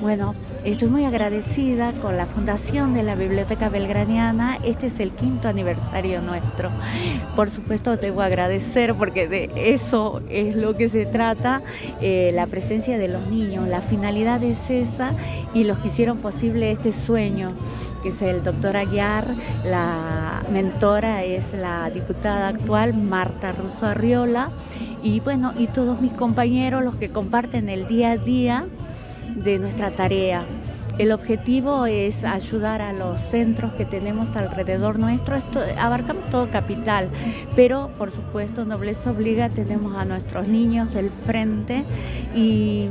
Bueno, estoy muy agradecida con la fundación de la Biblioteca Belgraniana. Este es el quinto aniversario nuestro. Por supuesto, debo agradecer porque de eso es lo que se trata, eh, la presencia de los niños. La finalidad es esa y los que hicieron posible este sueño, que es el doctor Aguiar, la mentora es la diputada actual Marta Russo Arriola y bueno, y todos mis compañeros, los que comparten el día a día de nuestra tarea. El objetivo es ayudar a los centros que tenemos alrededor nuestro. Esto, abarcamos todo capital, pero por supuesto Nobleza Obliga tenemos a nuestros niños del frente y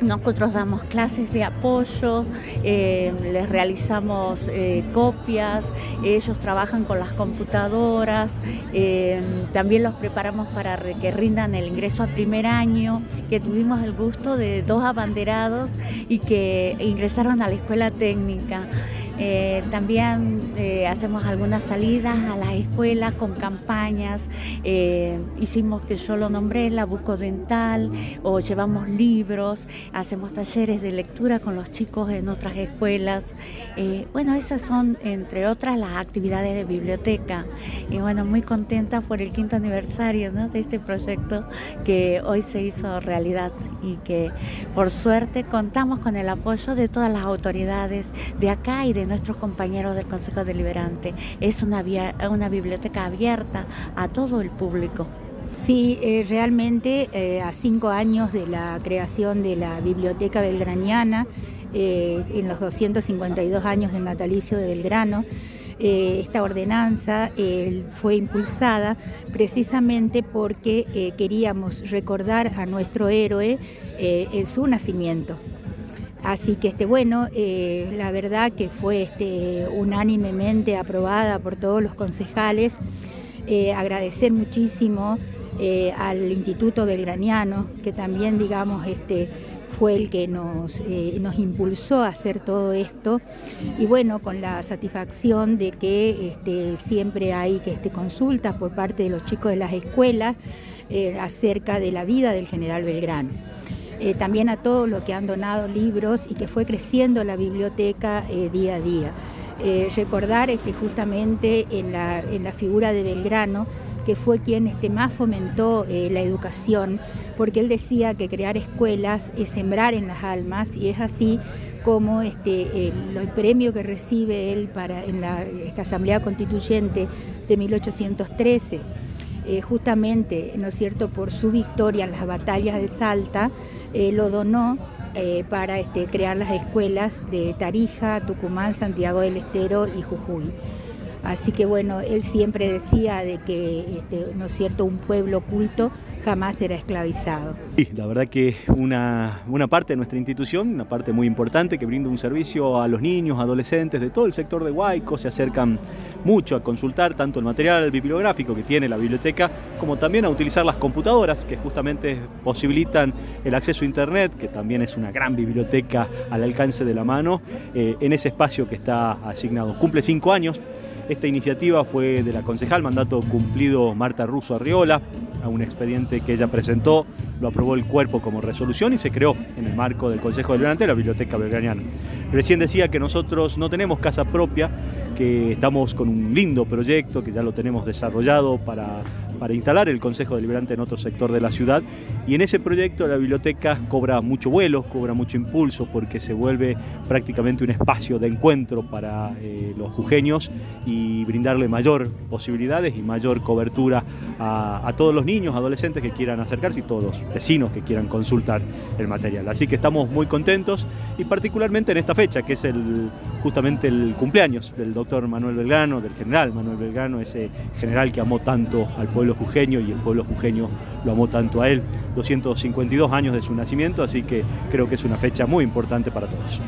nosotros damos clases de apoyo, eh, les realizamos eh, copias, ellos trabajan con las computadoras, eh, también los preparamos para que rindan el ingreso a primer año, que tuvimos el gusto de dos abanderados y que ingresaron a la escuela técnica. Eh, también eh, hacemos algunas salidas a las escuelas con campañas. Eh, hicimos que yo lo nombré, la bucodental, o llevamos libros, hacemos talleres de lectura con los chicos en otras escuelas. bueno, esas son, entre otras, las actividades de biblioteca. Y bueno, muy contenta por el quinto aniversario de este proyecto que hoy se hizo realidad y que por suerte contamos con el apoyo de todas las autoridades de acá y de nuestros compañeros del Consejo Deliberante. Es una, una biblioteca abierta a todo el público. Sí, eh, realmente eh, a cinco años de la creación de la Biblioteca Belgraniana, eh, en los 252 años del natalicio de Belgrano, esta ordenanza fue impulsada precisamente porque queríamos recordar a nuestro héroe en su nacimiento. Así que este, bueno, eh, la verdad que fue este, unánimemente aprobada por todos los concejales. Eh, agradecer muchísimo eh, al Instituto Belgraniano, que también, digamos, este, fue el que nos, nos impulsó a hacer todo esto. Y bueno, con la satisfacción de que este, siempre hay que, este, consultas por parte de los chicos de las escuelas acerca de la vida del general Belgrano. Eh, también a todos los que han donado libros y que fue creciendo la biblioteca eh, día a día. Eh, recordar este, justamente en la, figura de Belgrano, que fue quien este, más fomentó la educación, porque él decía que crear escuelas es sembrar en las almas y es así como este, el, premio que recibe él para, en la Asamblea Constituyente de 1813 eh, justamente, ¿no es cierto?, por su victoria en las batallas de Salta, eh, lo donó eh, para este, crear las escuelas de Tarija, Tucumán, Santiago del Estero y Jujuy. Así que bueno, él siempre decía de que, este, ¿no es cierto?, un pueblo culto jamás será esclavizado. Sí, la verdad que una, una parte de nuestra institución, una parte muy importante que brinda un servicio a los niños, adolescentes de todo el sector de Huayco, se acercan mucho a consultar tanto el material bibliográfico que tiene la biblioteca, como también a utilizar las computadoras que justamente posibilitan el acceso a internet, que también es una gran biblioteca al alcance de la mano, eh, en ese espacio que está asignado. Cumple cinco años, esta iniciativa fue de la concejal, mandato cumplido Marta Russo Arriola, a un expediente que ella presentó, lo aprobó el cuerpo como resolución y se creó en el marco del Consejo Deliberante la Biblioteca Belgraniana. Recién decía que nosotros no tenemos casa propia, estamos con un lindo proyecto que ya lo tenemos desarrollado para, para instalar el Consejo Deliberante en otro sector de la ciudad y en ese proyecto la biblioteca cobra mucho vuelo, cobra mucho impulso porque se vuelve prácticamente un espacio de encuentro para eh, los jujeños y brindarle mayor posibilidades y mayor cobertura a, a, todos los niños, adolescentes que quieran acercarse y todos los vecinos que quieran consultar el material. Así que estamos muy contentos y particularmente en esta fecha que es el, justamente el cumpleaños del doctor Manuel Belgrano, del general Manuel Belgrano, ese general que amó tanto al y el pueblo jujeño lo amó tanto a él. 252 años de su nacimiento, así que creo que es una fecha muy importante para todos.